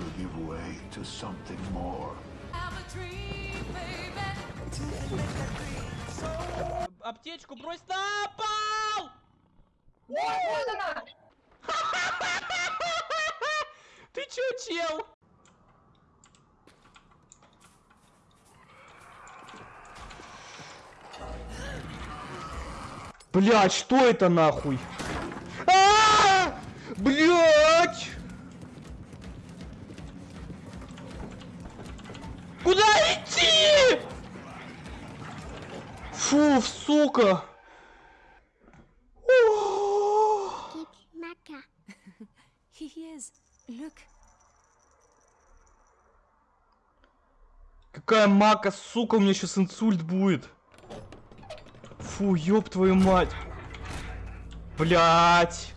will give way to something more. Аптечку брось на пол! Ты чё, чел? Блять, что это нахуй? А! Блять! Куда идти? Фу, сука! О! It's Maka. He is. Look. Какая мака, сука, у меня сейчас инсульт будет. Фу, ёб твою мать. Блять.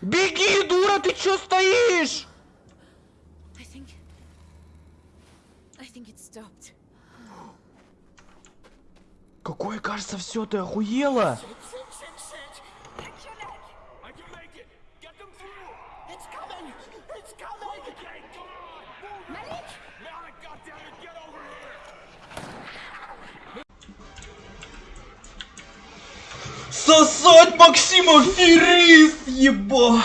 Беги, дура, ты чё стоишь? I think. I think it stopped. Malik, goddammit, get over here! Сосать Максим аферист, еба!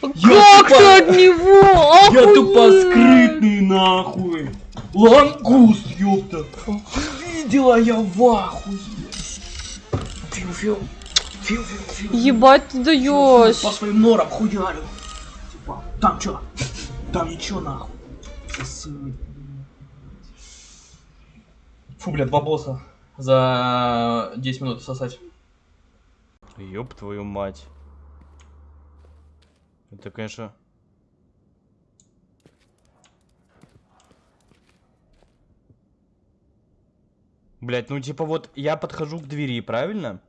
Как ты от него? Я тупо Охуеть! скрытный нахуй! Лангус, ёпта! Видела я в ахуе! Фью-фью. Фью-фью-фью. Ебать ты даешь. По своим норам хуярю. Типа, там чё? Там ничего нахуй. Сосать. Фу, блядь, два босса за 10 минут сосать. Ёб твою мать. Это, конечно... Блять, ну типа вот я подхожу к двери, правильно?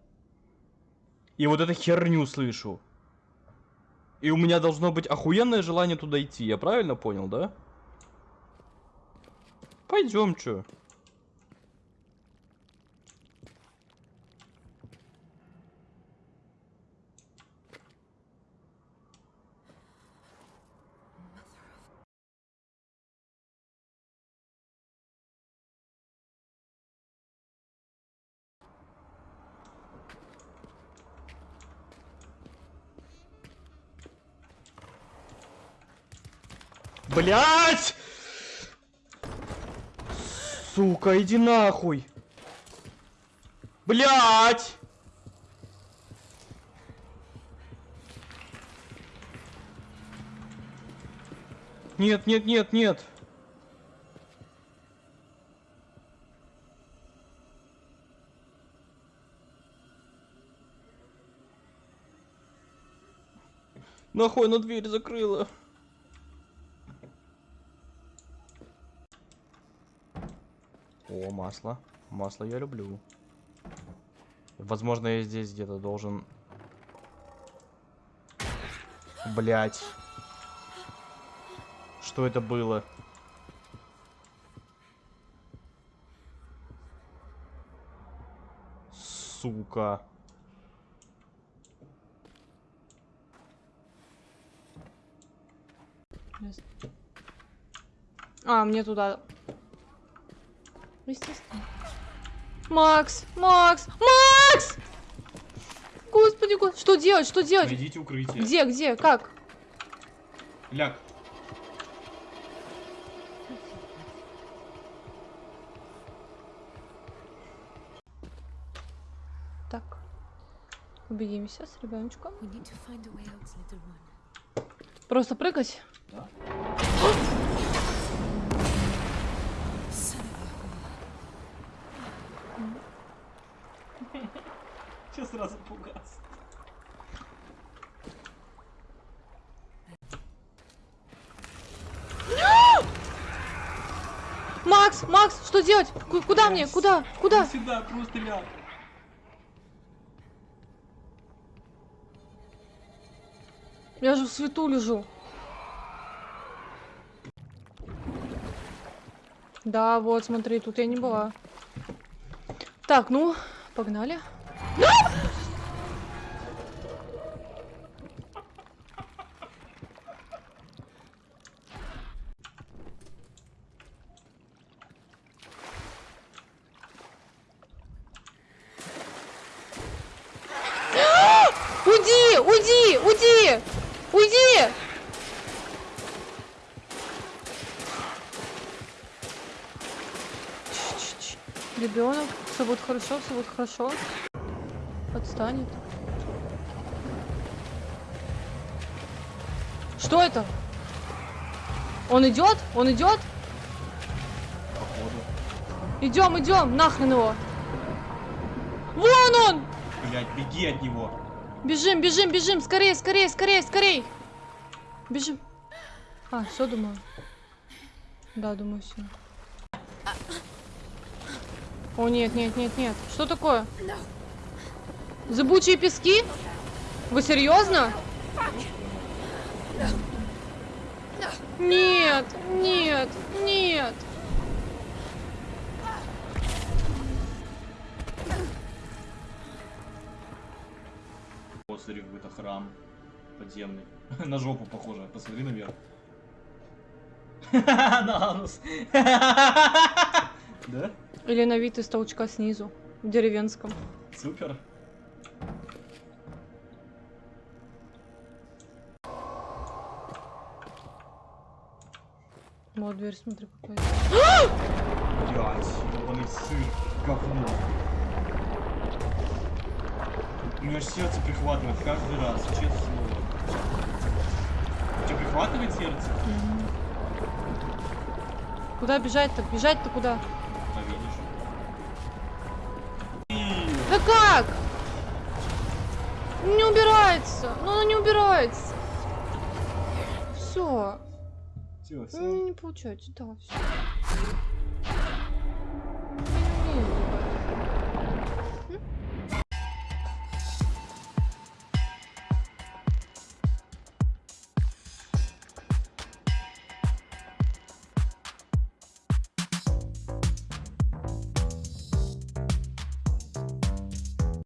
И вот эту херню слышу. И у меня должно быть охуенное желание туда идти, я правильно понял, да? Пойдем, чё. Блять! Сука, иди нахуй. Блять! Нет, нет, нет, нет. Нахуй она дверь закрыла. О, масло. Масло я люблю. Возможно, я здесь где-то должен... Блять. Что это было? Сука. А, мне туда. Естественно. Макс, Макс, Макс! Господи, господи, что делать, что делать? Найдите укрытие. Где, где, как? Ляг. Так. Убедимся с ребеночком. We need to Сейчас сразу пугаться. Макс, Макс, что делать? Ку- куда мне? Куда? Куда? Сюда, просто ляг. Я же в свету лежу. Да, вот, смотри, тут я не была. Так, ну, погнали. Уйди, уйди, уйди, уйди! Ребенок, все будет хорошо, все будет хорошо. Отстанет. Что это? Он идет? Он идет? Походу. Идем, идем, нахрен его. Вон он! Блять, беги от него. Бежим, бежим, бежим, скорее, скорее, скорее, скорее. Бежим. А, все, думаю. Да, думаю, все. О, нет, нет, нет, нет. Что такое? Зыбучие пески? Вы серьезно? Нет, нет, нет. Вот, смотри, какой-то храм подземный. На жопу похоже. Посмотри наверх. На анус. Да? Или на вид из толчка снизу, в деревенском. Супер. Вот дверь, смотри, какая. Блять, ебаный сыр, говно. У меня аж сердце прихватывает каждый раз, честное слово. У тебя прихватывает сердце? Куда бежать-то? Бежать-то куда? Да видишь. Да как? Не убирается. Ну, она не убирается. Все. Все, все. Не получается, да, все.